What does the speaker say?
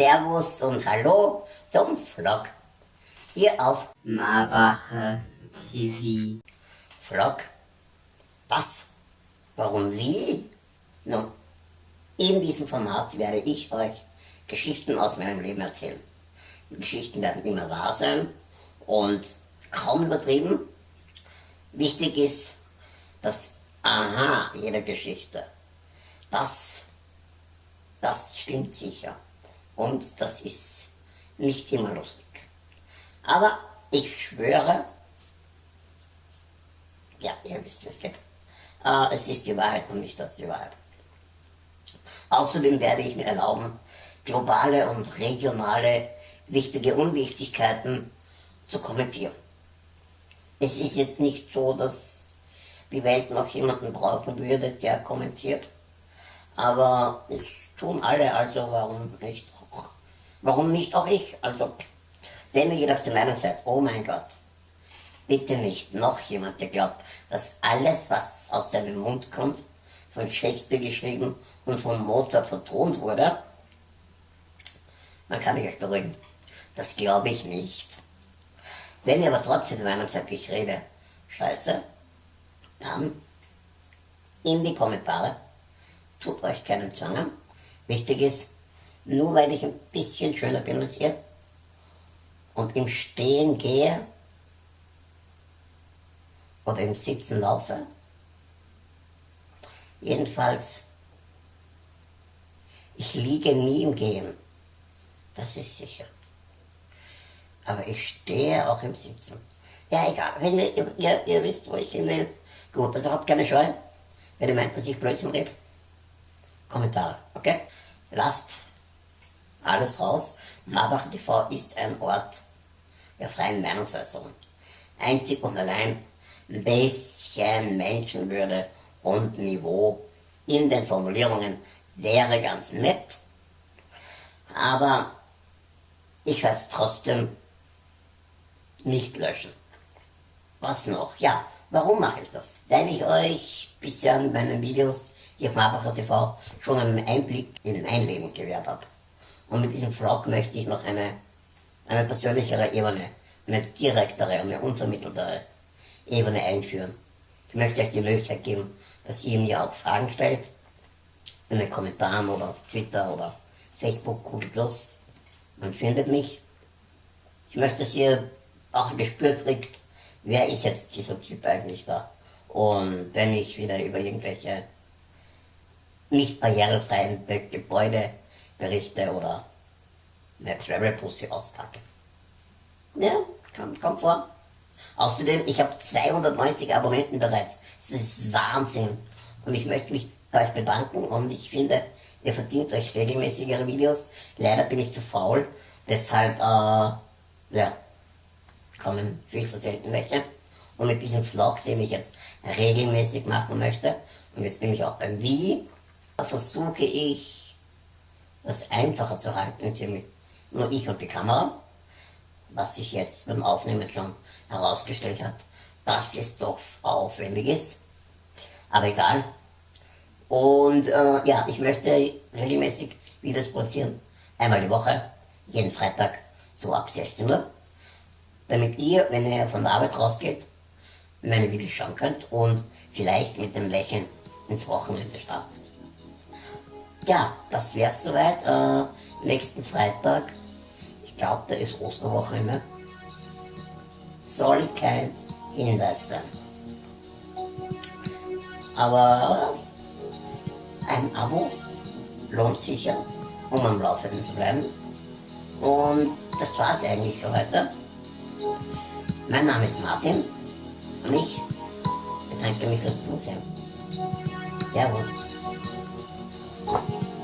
Servus und Hallo zum Vlog. Hier auf Marbacher TV. Vlog. Was? Warum? Wie? Nun, in diesem Format werde ich euch Geschichten aus meinem Leben erzählen. Die Geschichten werden immer wahr sein und kaum übertrieben. Wichtig ist, dass Aha jeder Geschichte, das, das stimmt sicher. Und das ist nicht immer lustig. Aber ich schwöre, ja, ihr wisst, es geht. Äh, es ist die Wahrheit und nicht das die Wahrheit. Außerdem werde ich mir erlauben, globale und regionale wichtige Unwichtigkeiten zu kommentieren. Es ist jetzt nicht so, dass die Welt noch jemanden brauchen würde, der kommentiert. Aber es tun alle, also warum nicht auch? Warum nicht auch ich? Also, wenn ihr auf der Meinung seid, oh mein Gott, bitte nicht noch jemand, der glaubt, dass alles, was aus seinem Mund kommt, von Shakespeare geschrieben und von Mozart vertont wurde, dann kann ich euch beruhigen. Das glaube ich nicht. Wenn ihr aber trotzdem der Meinung seid, ich rede scheiße, dann in die Kommentare. Tut euch keinen Zwang an. Wichtig ist, nur weil ich ein bisschen schöner bin als ihr und im Stehen gehe oder im Sitzen laufe, jedenfalls, ich liege nie im Gehen, das ist sicher. Aber ich stehe auch im Sitzen. Ja, egal, wenn ihr, ihr, ihr wisst, wo ich hin will. Gut, also habt keine Scheu. Wenn ihr meint, dass ich Blödsinn rede, Kommentare, okay? Lasst alles raus. Marbach TV ist ein Ort der freien Meinungsäußerung. Einzig und allein ein bisschen Menschenwürde und Niveau in den Formulierungen wäre ganz nett. Aber ich werde es trotzdem nicht löschen. Was noch? Ja, Warum mache ich das? Weil ich euch bisher in meinen Videos hier auf Marbacher TV schon einen Einblick in mein Leben gewährt habe. Und mit diesem Vlog möchte ich noch eine, eine persönlichere Ebene, eine direktere und eine unvermitteltere Ebene einführen. Ich möchte euch die Möglichkeit geben, dass ihr mir auch Fragen stellt, in den Kommentaren oder auf Twitter oder Facebook, Google Plus. Man findet mich. Ich möchte, dass ihr auch ein Gespür kriegt, wer ist jetzt dieser Typ eigentlich da? Und wenn ich wieder über irgendwelche nicht barrierefreien Gebäude berichte oder eine Travel Pussy auspacke. Ja, kommt, kommt vor. Außerdem, ich habe 290 Abonnenten bereits. Das ist Wahnsinn. Und ich möchte mich bei euch bedanken und ich finde, ihr verdient euch regelmäßigere Videos. Leider bin ich zu faul. Deshalb, äh, ja, kommen viel zu selten welche. Und mit diesem Vlog, den ich jetzt regelmäßig machen möchte, und jetzt bin ich auch beim Wie, versuche ich, das einfacher zu halten, mit nur ich und die Kamera, was sich jetzt beim Aufnehmen schon herausgestellt hat, dass es doch aufwendig ist. Aber egal. Und äh, ja, ich möchte regelmäßig Videos produzieren. Einmal die Woche, jeden Freitag, so ab 16 Uhr damit ihr, wenn ihr von der Arbeit rausgeht, meine Videos schauen könnt und vielleicht mit dem Lächeln ins Wochenende starten. Ja, das wär's soweit. Äh, nächsten Freitag, ich glaube, da ist Osterwochenende, soll kein Hinweis sein. Aber ein Abo lohnt sicher, um am Laufenden zu bleiben. Und das war's eigentlich für heute. Mein Name ist Martin und ich bedanke mich fürs Zusehen. Servus. Thank you.